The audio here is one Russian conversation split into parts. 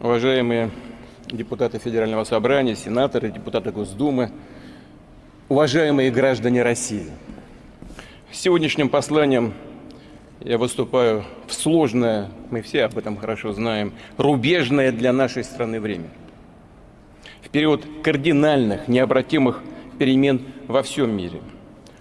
уважаемые депутаты Федерального собрания, сенаторы, депутаты Госдумы, уважаемые граждане России. Сегодняшним посланием я выступаю в сложное, мы все об этом хорошо знаем, рубежное для нашей страны время. В период кардинальных, необратимых перемен во всем мире,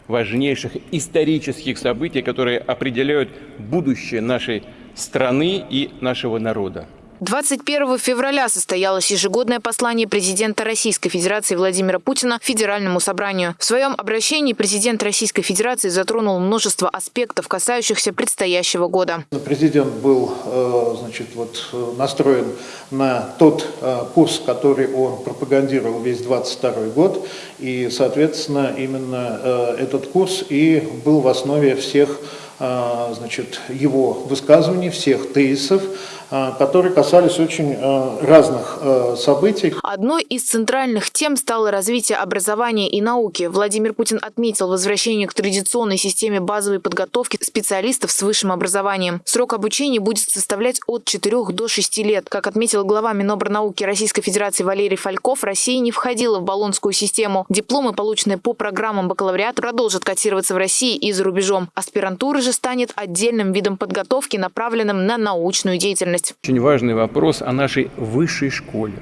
важнейших исторических событий, которые определяют будущее нашей страны и нашего народа. 21 февраля состоялось ежегодное послание президента Российской Федерации Владимира Путина Федеральному собранию. В своем обращении президент Российской Федерации затронул множество аспектов, касающихся предстоящего года. Президент был э, значит, вот, настроен на тот э, курс, который он пропагандировал весь 22 год. И, соответственно, именно э, этот курс и был в основе всех значит, его высказываний, всех тезисов, которые касались очень а, разных а, событий. Одной из центральных тем стало развитие образования и науки. Владимир Путин отметил возвращение к традиционной системе базовой подготовки специалистов с высшим образованием. Срок обучения будет составлять от 4 до 6 лет. Как отметил глава Минобрнауки Российской Федерации Валерий Фальков, Россия не входила в баллонскую систему. Дипломы, полученные по программам бакалавриата, продолжат котироваться в России и за рубежом. Аспирантура же станет отдельным видом подготовки, направленным на научную деятельность деятельность. Очень важный вопрос о нашей высшей школе.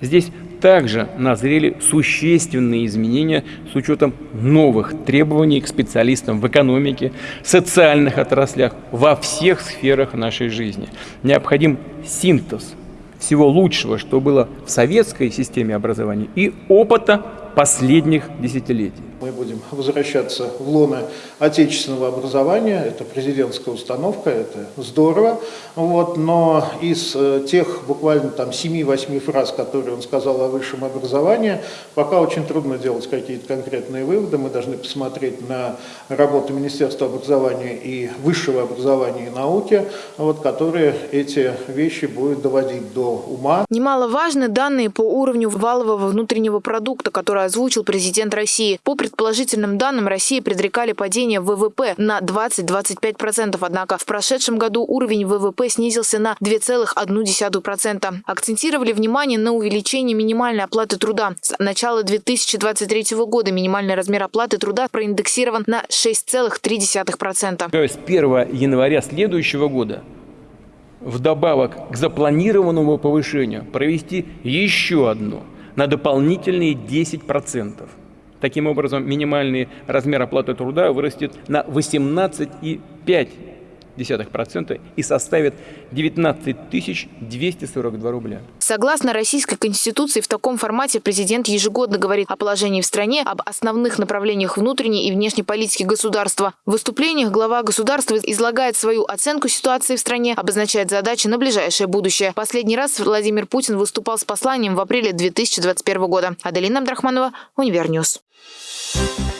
Здесь также назрели существенные изменения с учетом новых требований к специалистам в экономике, социальных отраслях, во всех сферах нашей жизни. Необходим синтез всего лучшего, что было в советской системе образования и опыта последних десятилетий. Мы будем возвращаться в лоно отечественного образования, это президентская установка, это здорово, вот, но из э, тех буквально там 7-8 фраз, которые он сказал о высшем образовании, пока очень трудно делать какие-то конкретные выводы, мы должны посмотреть на работу Министерства образования и высшего образования и науки, вот, которые эти вещи будут доводить до ума. Немаловажны данные по уровню валового внутреннего продукта, который озвучил президент России. По предположительным данным, России предрекали падение ВВП на 20-25%, однако в прошедшем году уровень ВВП снизился на 2,1%. Акцентировали внимание на увеличении минимальной оплаты труда. С начала 2023 года минимальный размер оплаты труда проиндексирован на 6,3%. То есть 1 января следующего года вдобавок к запланированному повышению провести еще одно на дополнительные 10%. Таким образом, минимальный размер оплаты труда вырастет на 18,5% и составит 19 242 рубля. Согласно Российской Конституции, в таком формате президент ежегодно говорит о положении в стране, об основных направлениях внутренней и внешней политики государства. В выступлениях глава государства излагает свою оценку ситуации в стране, обозначает задачи на ближайшее будущее. Последний раз Владимир Путин выступал с посланием в апреле 2021 года. Аделина Абдрахманова, Универньюз. Thank you